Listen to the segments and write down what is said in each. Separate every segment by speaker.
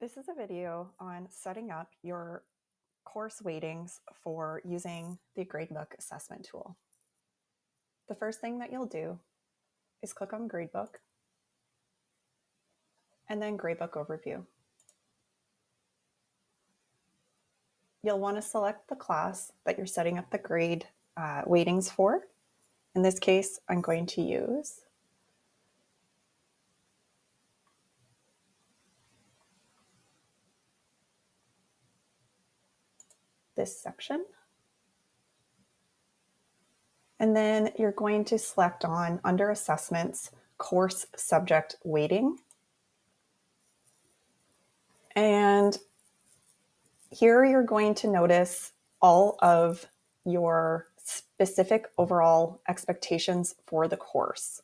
Speaker 1: This is a video on setting up your course weightings for using the Gradebook assessment tool. The first thing that you'll do is click on Gradebook and then Gradebook Overview. You'll want to select the class that you're setting up the grade uh, weightings for. In this case, I'm going to use this section. And then you're going to select on under assessments, course subject weighting. And here you're going to notice all of your specific overall expectations for the course.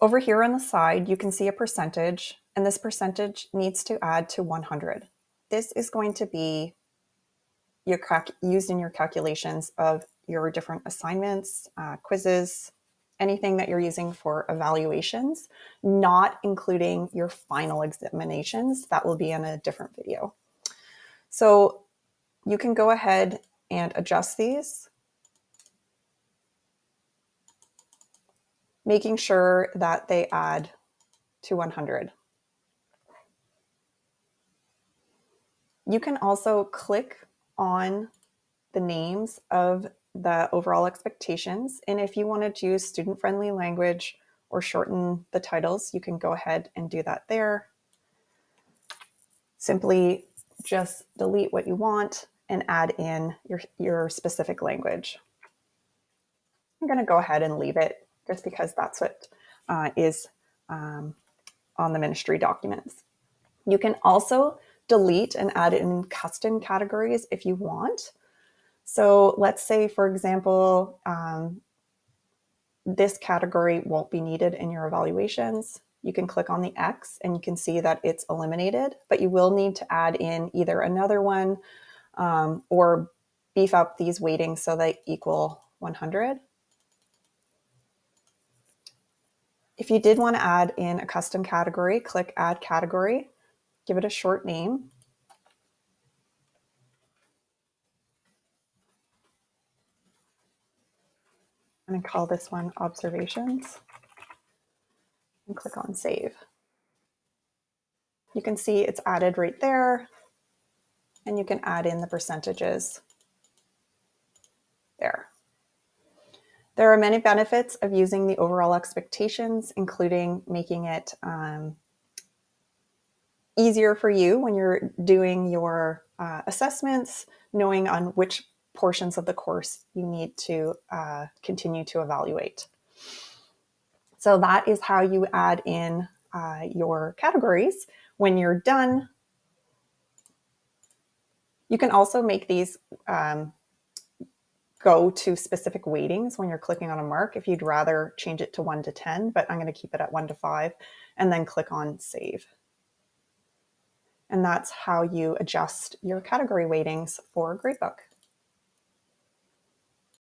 Speaker 1: Over here on the side, you can see a percentage and this percentage needs to add to 100. This is going to be your used in your calculations of your different assignments, uh, quizzes, anything that you're using for evaluations, not including your final examinations. That will be in a different video. So you can go ahead and adjust these, making sure that they add to 100. You can also click on the names of the overall expectations. And if you wanted to use student-friendly language or shorten the titles, you can go ahead and do that there. Simply just delete what you want and add in your, your specific language. I'm going to go ahead and leave it just because that's what uh, is um, on the ministry documents. You can also delete and add in custom categories if you want. So let's say, for example, um, this category won't be needed in your evaluations. You can click on the X and you can see that it's eliminated, but you will need to add in either another one um, or beef up these weightings so they equal 100. If you did want to add in a custom category, click Add Category give it a short name. I'm going to call this one observations and click on save. You can see it's added right there and you can add in the percentages there. There are many benefits of using the overall expectations, including making it um, easier for you when you're doing your uh, assessments, knowing on which portions of the course you need to uh, continue to evaluate. So that is how you add in uh, your categories. When you're done, you can also make these um, go to specific weightings when you're clicking on a mark if you'd rather change it to 1 to 10, but I'm going to keep it at 1 to 5 and then click on Save. And that's how you adjust your category weightings for Gradebook.